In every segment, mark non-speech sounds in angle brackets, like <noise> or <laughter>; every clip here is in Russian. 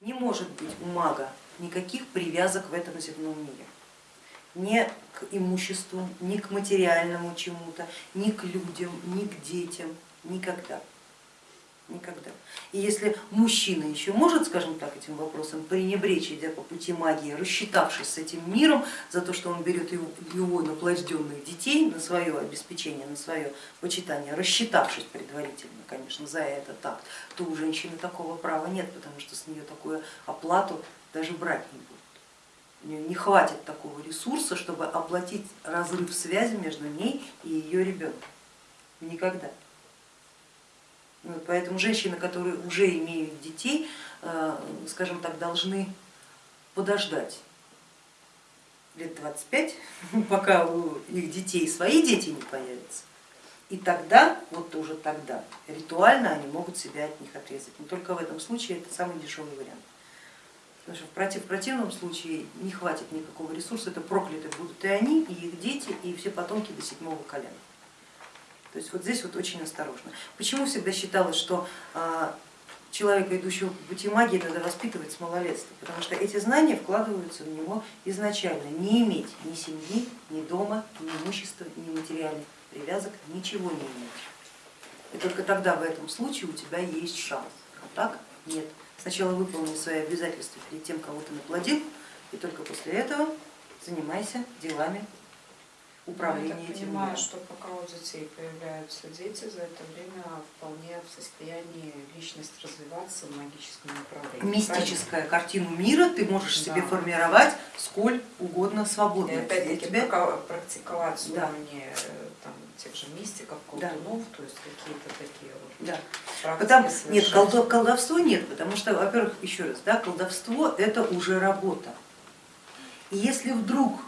Не может быть у мага никаких привязок в этом земном мире. Ни к имуществу, ни к материальному чему-то, ни к людям, ни к детям, никогда. Никогда. И если мужчина еще может, скажем так, этим вопросом пренебречь, идя по пути магии, рассчитавшись с этим миром за то, что он берет его, его наплажденных детей на свое обеспечение, на свое почитание, рассчитавшись предварительно, конечно, за это так, то у женщины такого права нет, потому что с нее такую оплату даже брать не будут. У нее не хватит такого ресурса, чтобы оплатить разрыв связи между ней и ее ребенком. Никогда. Поэтому женщины, которые уже имеют детей, э, скажем так, должны подождать лет 25, <laughs> пока у их детей свои дети не появятся. И тогда, вот уже тогда, ритуально они могут себя от них отрезать. Но только в этом случае это самый дешевый вариант. Потому что в, против, противном случае не хватит никакого ресурса, это прокляты будут и они, и их дети, и все потомки до седьмого колена. То есть вот здесь вот очень осторожно. Почему всегда считалось, что а, человека, идущего по пути магии, надо воспитывать с малолетства, потому что эти знания вкладываются в него изначально. Не иметь ни семьи, ни дома, ни имущества, ни материальных привязок, ничего не иметь. И только тогда в этом случае у тебя есть шанс, а так нет. Сначала выполни свои обязательства перед тем, кого ты наплодил, и только после этого занимайся делами управления Я так этим понимаю, миром. что пока у детей появляются дети, за это время вполне в состоянии личность развиваться в магическом направлении. Мистическая картину мира ты можешь себе Да. формировать сколь угодно И свободно. Я опять-таки тебя- прака- практиковать Да. уровни э, там, тех же мистиков, Да. колдунов, то есть какие-то такие вот Да. Потому, нет, колдовство нет, потому что, во-первых, еще раз, да, колдовство это уже работа. И если вдруг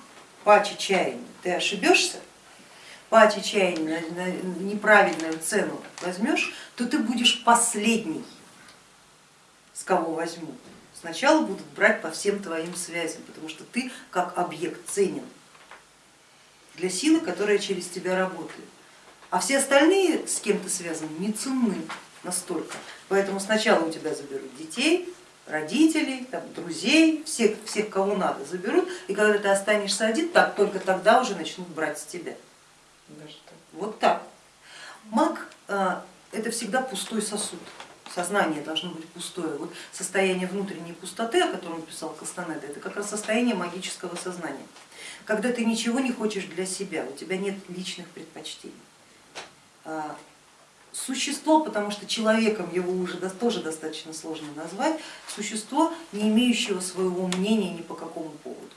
по чаяния ты ошибешься, по чаяния на, неправильную цену возьмешь, то ты будешь последний, с кого возьмут. Сначала будут брать по всем твоим связям, потому что ты как объект ценен для силы, которая через тебя работает. А все остальные, с кем ты связан, не ценны настолько. Поэтому сначала у тебя заберут детей, родителей, там, друзей, всех, всех, кого надо, заберут, и когда ты останешься один, так только тогда уже начнут брать с тебя. Вот так. Маг а, это всегда пустой сосуд. Сознание должно быть пустое. Вот состояние внутренней пустоты, о котором писал Кастанеда, это как раз состояние магического сознания. Когда ты ничего не хочешь для себя, у тебя нет личных предпочтений. Существо, потому что человеком его уже тоже достаточно сложно назвать, существо, не имеющего своего мнения ни по какому поводу.